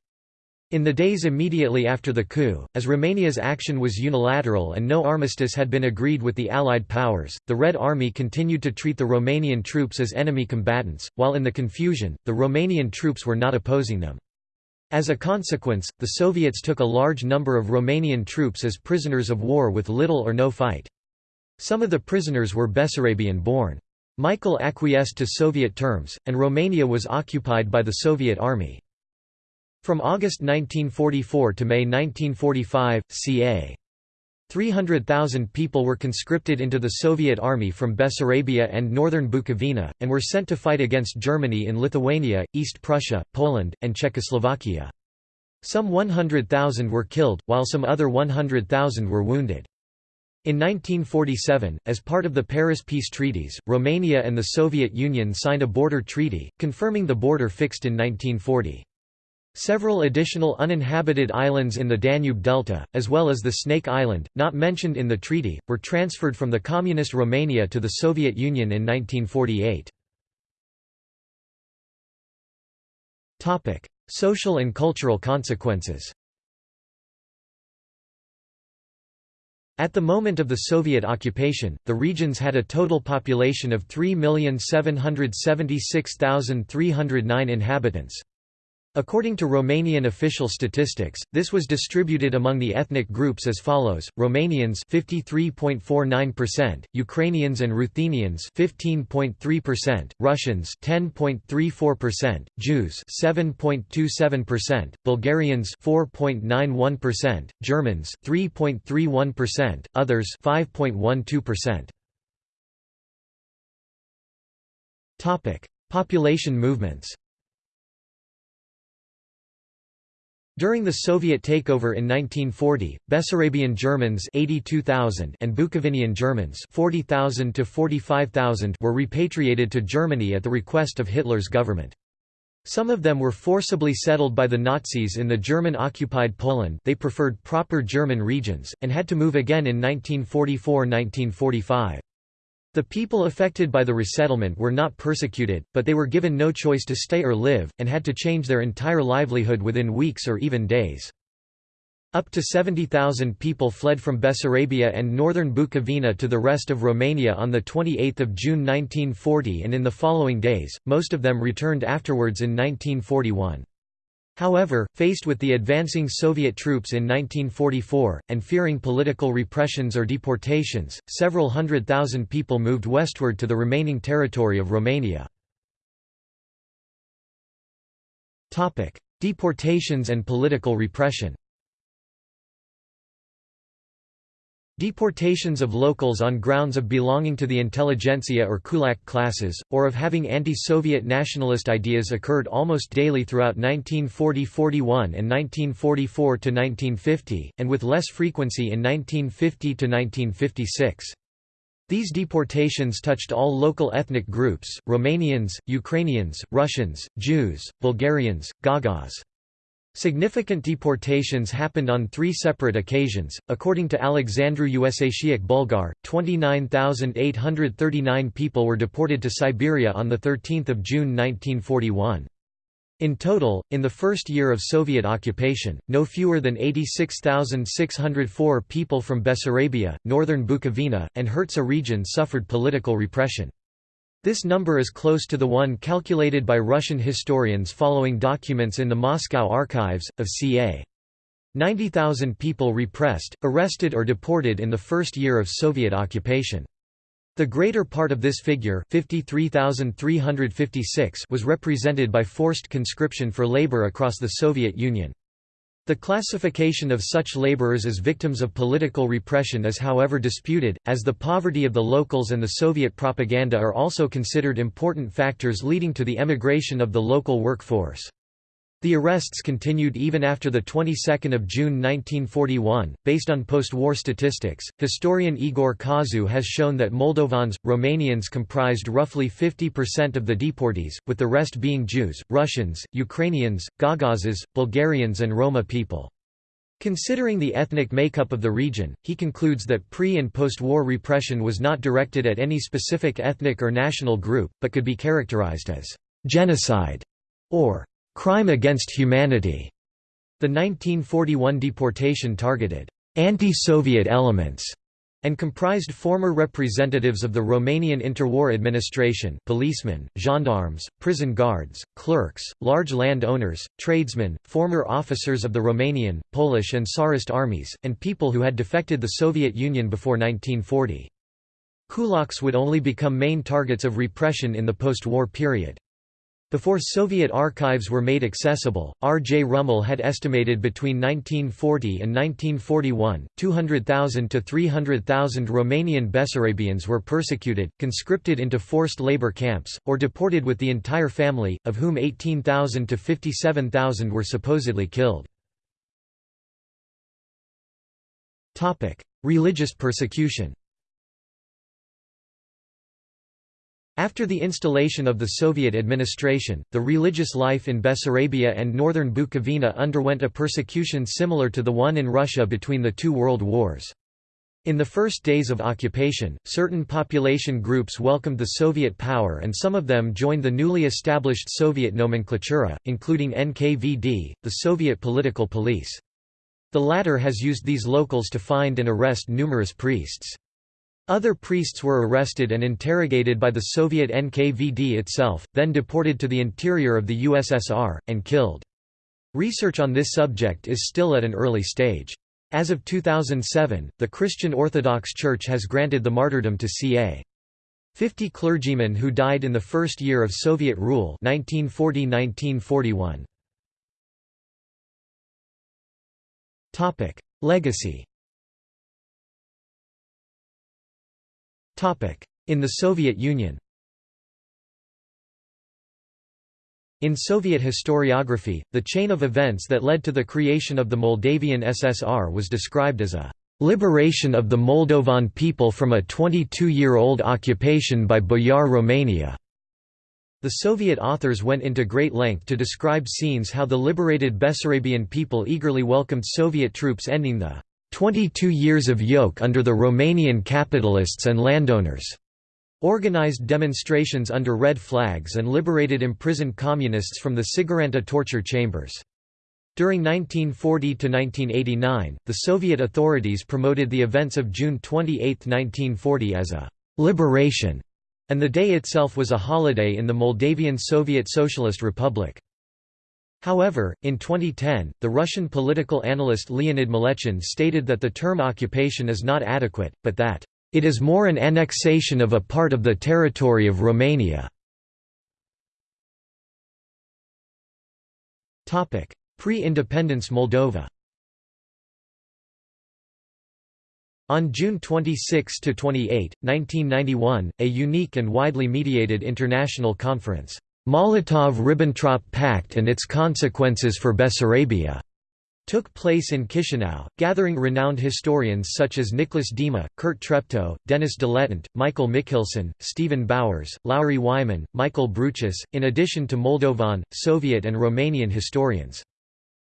In the days immediately after the coup, as Romania's action was unilateral and no armistice had been agreed with the Allied powers, the Red Army continued to treat the Romanian troops as enemy combatants, while in the confusion, the Romanian troops were not opposing them. As a consequence, the Soviets took a large number of Romanian troops as prisoners of war with little or no fight. Some of the prisoners were Bessarabian-born. Michael acquiesced to Soviet terms, and Romania was occupied by the Soviet army. From August 1944 to May 1945, ca. 300,000 people were conscripted into the Soviet army from Bessarabia and northern Bukovina, and were sent to fight against Germany in Lithuania, East Prussia, Poland, and Czechoslovakia. Some 100,000 were killed, while some other 100,000 were wounded. In 1947, as part of the Paris Peace Treaties, Romania and the Soviet Union signed a border treaty, confirming the border fixed in 1940. Several additional uninhabited islands in the Danube Delta, as well as the Snake Island, not mentioned in the treaty, were transferred from the Communist Romania to the Soviet Union in 1948. Social and cultural consequences At the moment of the Soviet occupation, the regions had a total population of 3,776,309 inhabitants. According to Romanian official statistics, this was distributed among the ethnic groups as follows: Romanians 53.49%, Ukrainians and Ruthenians 15.3%, Russians 10.34%, Jews 7.27%, Bulgarians 4.91%, Germans 3.31%, others 5.12%. Topic: Population movements. During the Soviet takeover in 1940, Bessarabian Germans 82,000 and Bukovinian Germans 40,000 to 45,000 were repatriated to Germany at the request of Hitler's government. Some of them were forcibly settled by the Nazis in the German-occupied Poland they preferred proper German regions, and had to move again in 1944–1945. The people affected by the resettlement were not persecuted, but they were given no choice to stay or live, and had to change their entire livelihood within weeks or even days. Up to 70,000 people fled from Bessarabia and northern Bukovina to the rest of Romania on 28 June 1940 and in the following days, most of them returned afterwards in 1941. However, faced with the advancing Soviet troops in 1944, and fearing political repressions or deportations, several hundred thousand people moved westward to the remaining territory of Romania. Deportations and political repression Deportations of locals on grounds of belonging to the intelligentsia or kulak classes, or of having anti-Soviet nationalist ideas occurred almost daily throughout 1940–41 and 1944–1950, and with less frequency in 1950–1956. These deportations touched all local ethnic groups, Romanians, Ukrainians, Russians, Jews, Bulgarians, Gagauz. Significant deportations happened on three separate occasions. According to Alexandru Usatiuc Bulgar, 29,839 people were deported to Siberia on 13 June 1941. In total, in the first year of Soviet occupation, no fewer than 86,604 people from Bessarabia, northern Bukovina, and Hertsa region suffered political repression. This number is close to the one calculated by Russian historians following documents in the Moscow archives, of ca. 90,000 people repressed, arrested or deported in the first year of Soviet occupation. The greater part of this figure 53,356 was represented by forced conscription for labor across the Soviet Union. The classification of such laborers as victims of political repression is however disputed, as the poverty of the locals and the Soviet propaganda are also considered important factors leading to the emigration of the local workforce. The arrests continued even after the 22nd of June 1941. Based on post-war statistics, historian Igor Cașu has shown that Moldovans, Romanians comprised roughly 50% of the deportees, with the rest being Jews, Russians, Ukrainians, Gagauzes, Bulgarians and Roma people. Considering the ethnic makeup of the region, he concludes that pre- and post-war repression was not directed at any specific ethnic or national group, but could be characterized as genocide or crime against humanity. The 1941 deportation targeted anti-Soviet elements and comprised former representatives of the Romanian interwar administration policemen, gendarmes, prison guards, clerks, large land owners, tradesmen, former officers of the Romanian, Polish and Tsarist armies, and people who had defected the Soviet Union before 1940. Kulaks would only become main targets of repression in the post-war period. Before Soviet archives were made accessible, R. J. Rummel had estimated between 1940 and 1941, 200,000 to 300,000 Romanian Bessarabians were persecuted, conscripted into forced labor camps, or deported with the entire family, of whom 18,000 to 57,000 were supposedly killed. Religious persecution After the installation of the Soviet administration, the religious life in Bessarabia and northern Bukovina underwent a persecution similar to the one in Russia between the two world wars. In the first days of occupation, certain population groups welcomed the Soviet power and some of them joined the newly established Soviet nomenklatura, including NKVD, the Soviet political police. The latter has used these locals to find and arrest numerous priests. Other priests were arrested and interrogated by the Soviet NKVD itself, then deported to the interior of the USSR, and killed. Research on this subject is still at an early stage. As of 2007, the Christian Orthodox Church has granted the martyrdom to ca. 50 clergymen who died in the first year of Soviet rule 1940–1941. Legacy In the Soviet Union In Soviet historiography, the chain of events that led to the creation of the Moldavian SSR was described as a liberation of the Moldovan people from a 22-year-old occupation by Boyar Romania. The Soviet authors went into great length to describe scenes how the liberated Bessarabian people eagerly welcomed Soviet troops ending the 22 years of yoke under the Romanian capitalists and landowners. Organized demonstrations under red flags and liberated imprisoned communists from the Siguranța torture chambers. During 1940–1989, the Soviet authorities promoted the events of June 28, 1940 as a «liberation», and the day itself was a holiday in the Moldavian Soviet Socialist Republic. However, in 2010, the Russian political analyst Leonid Mlechin stated that the term occupation is not adequate, but that, "...it is more an annexation of a part of the territory of Romania." Pre-independence Moldova On June 26–28, 1991, a unique and widely mediated international conference Molotov–Ribbentrop Pact and its consequences for Bessarabia took place in Chisinau, gathering renowned historians such as Nicholas Dima, Kurt Treptow, Dennis Deletant, Michael Mikhilson, Stephen Bowers, Lauri Wyman, Michael Bruchis, in addition to Moldovan, Soviet and Romanian historians.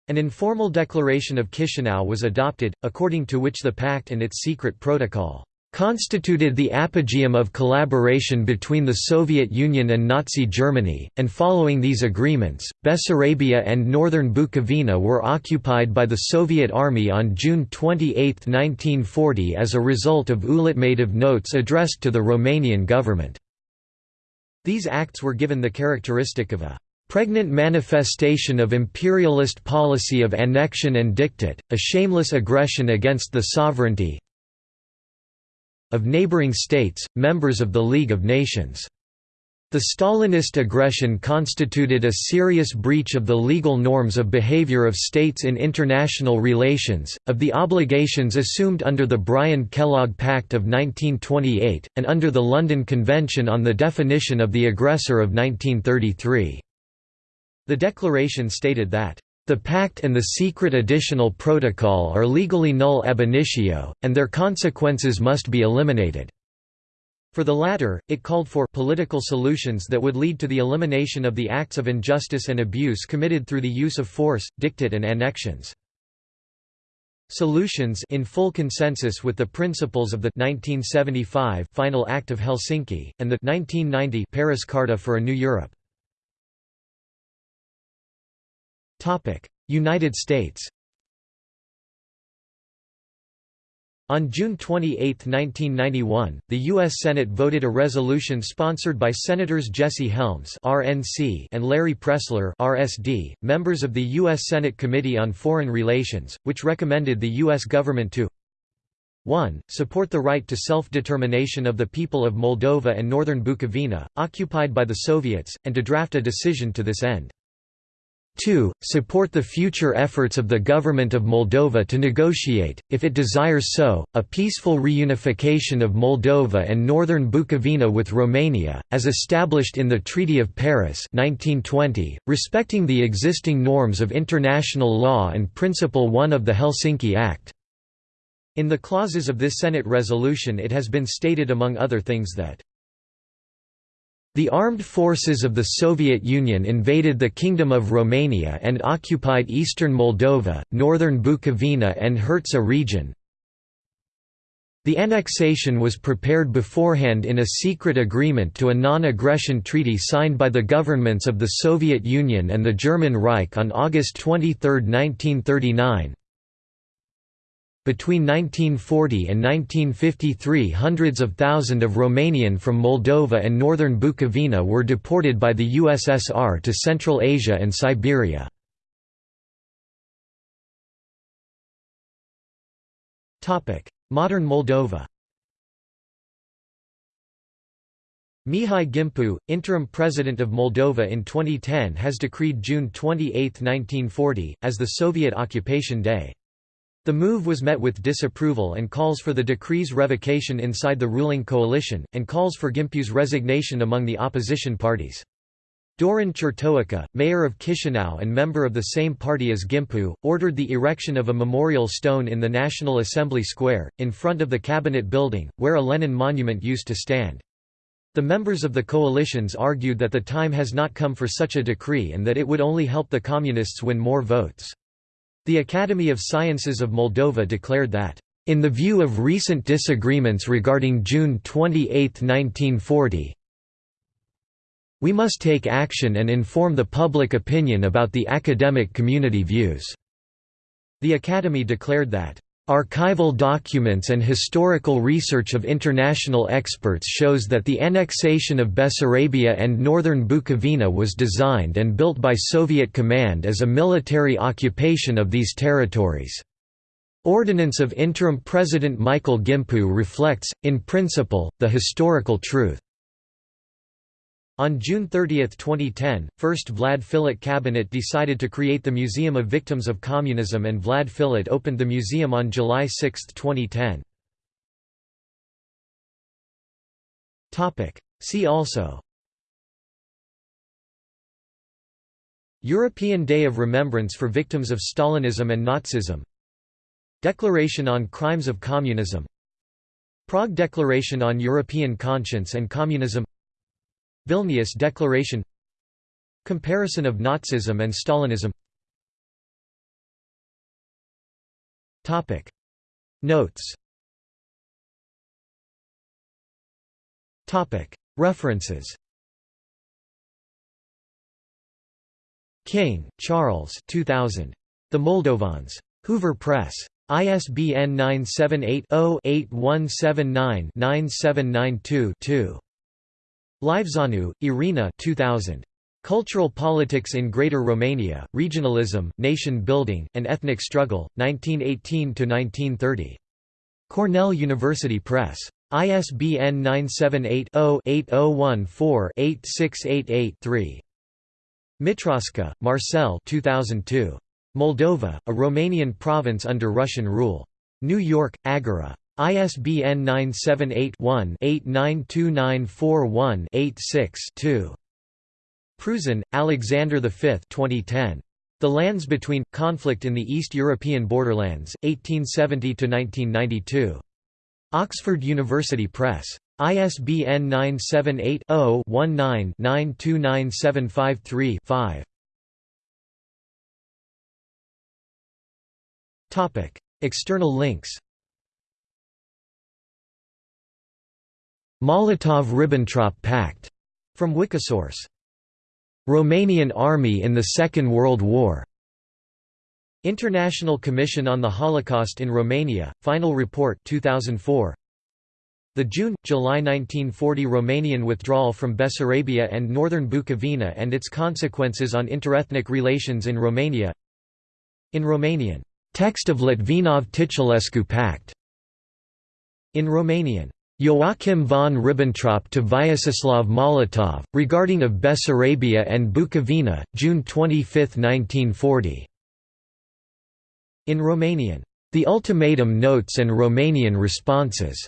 An informal declaration of Chisinau was adopted, according to which the pact and its secret protocol constituted the apogeum of collaboration between the Soviet Union and Nazi Germany, and following these agreements, Bessarabia and northern Bukovina were occupied by the Soviet Army on June 28, 1940 as a result of ultimative notes addressed to the Romanian government. These acts were given the characteristic of a pregnant manifestation of imperialist policy of annexion and diktat, a shameless aggression against the sovereignty, of neighboring states, members of the League of Nations. The Stalinist aggression constituted a serious breach of the legal norms of behavior of states in international relations, of the obligations assumed under the Briand-Kellogg Pact of 1928, and under the London Convention on the Definition of the Aggressor of 1933. The declaration stated that the pact and the secret additional protocol are legally null ab initio, and their consequences must be eliminated. For the latter, it called for political solutions that would lead to the elimination of the acts of injustice and abuse committed through the use of force, diktat and annexions. Solutions in full consensus with the principles of the 1975 Final Act of Helsinki, and the 1990 Paris Carta for a New Europe. United States On June 28, 1991, the U.S. Senate voted a resolution sponsored by Senators Jesse Helms (RNC) and Larry Pressler (RSD), members of the U.S. Senate Committee on Foreign Relations, which recommended the U.S. government to 1. Support the right to self-determination of the people of Moldova and northern Bukovina, occupied by the Soviets, and to draft a decision to this end. 2. Support the future efforts of the Government of Moldova to negotiate, if it desires so, a peaceful reunification of Moldova and northern Bukovina with Romania, as established in the Treaty of Paris 1920, respecting the existing norms of international law and Principle 1 of the Helsinki Act. In the clauses of this Senate resolution it has been stated among other things that the armed forces of the Soviet Union invaded the Kingdom of Romania and occupied eastern Moldova, northern Bukovina and Herzegovina region. The annexation was prepared beforehand in a secret agreement to a non-aggression treaty signed by the governments of the Soviet Union and the German Reich on August 23, 1939, between 1940 and 1953 hundreds of thousands of Romanian from Moldova and northern Bukovina were deported by the USSR to Central Asia and Siberia. Modern Moldova Mihai Gimpu, interim president of Moldova in 2010 has decreed June 28, 1940, as the Soviet occupation day. The move was met with disapproval and calls for the decree's revocation inside the ruling coalition, and calls for Gimpu's resignation among the opposition parties. Dorin Chirtoacă, mayor of Chisinau and member of the same party as Gimpu, ordered the erection of a memorial stone in the National Assembly Square, in front of the cabinet building, where a Lenin monument used to stand. The members of the coalitions argued that the time has not come for such a decree and that it would only help the Communists win more votes. The Academy of Sciences of Moldova declared that, "...in the view of recent disagreements regarding June 28, 1940, we must take action and inform the public opinion about the academic community views." The Academy declared that, Archival documents and historical research of international experts shows that the annexation of Bessarabia and northern Bukovina was designed and built by Soviet command as a military occupation of these territories. Ordinance of Interim President Michael Gimpu reflects, in principle, the historical truth. On June 30, 2010, first Vlad Filat cabinet decided to create the Museum of Victims of Communism and Vlad Filat opened the museum on July 6, 2010. See also. European Day of Remembrance for Victims of Stalinism and Nazism. Declaration on Crimes of Communism. Prague Declaration on European Conscience and Communism Vilnius Declaration Comparison of Nazism and Stalinism Topic Notes Topic References King, Charles 2000. The Moldovans. Hoover Press. ISBN 978 0 8179 9792 2. Livezeanu, Irina 2000. Cultural Politics in Greater Romania, Regionalism, Nation Building, and Ethnic Struggle, 1918–1930. Cornell University Press. ISBN 978-0-8014-8688-3. Mitrasca, Marcel 2002. Moldova, a Romanian province under Russian rule. New York, Algora. ISBN 978-1-892941-86-2. Prusin, Alexander V 2010. The Lands Between – Conflict in the East European Borderlands, 1870–1992. Oxford University Press. ISBN 978 0 19 929753 5. External links Molotov–Ribbentrop Pact, from Wikisource. Romanian Army in the Second World War International Commission on the Holocaust in Romania, Final Report 2004. The June–July 1940 Romanian withdrawal from Bessarabia and northern Bukovina and its consequences on interethnic relations in Romania In Romanian, "'Text of Litvinov-Titulescu Pact' In Romanian, Joachim von Ribbentrop to Vyacheslav Molotov, regarding of Bessarabia and Bukovina, June 25, 1940. In Romanian, The Ultimatum Notes and Romanian Responses.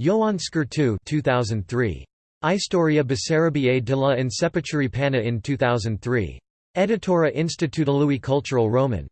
Ioan Scurtu 2003. Istoria Basarabiei de la Începuturi Pana in 2003. Editura Institutului Cultural Roman.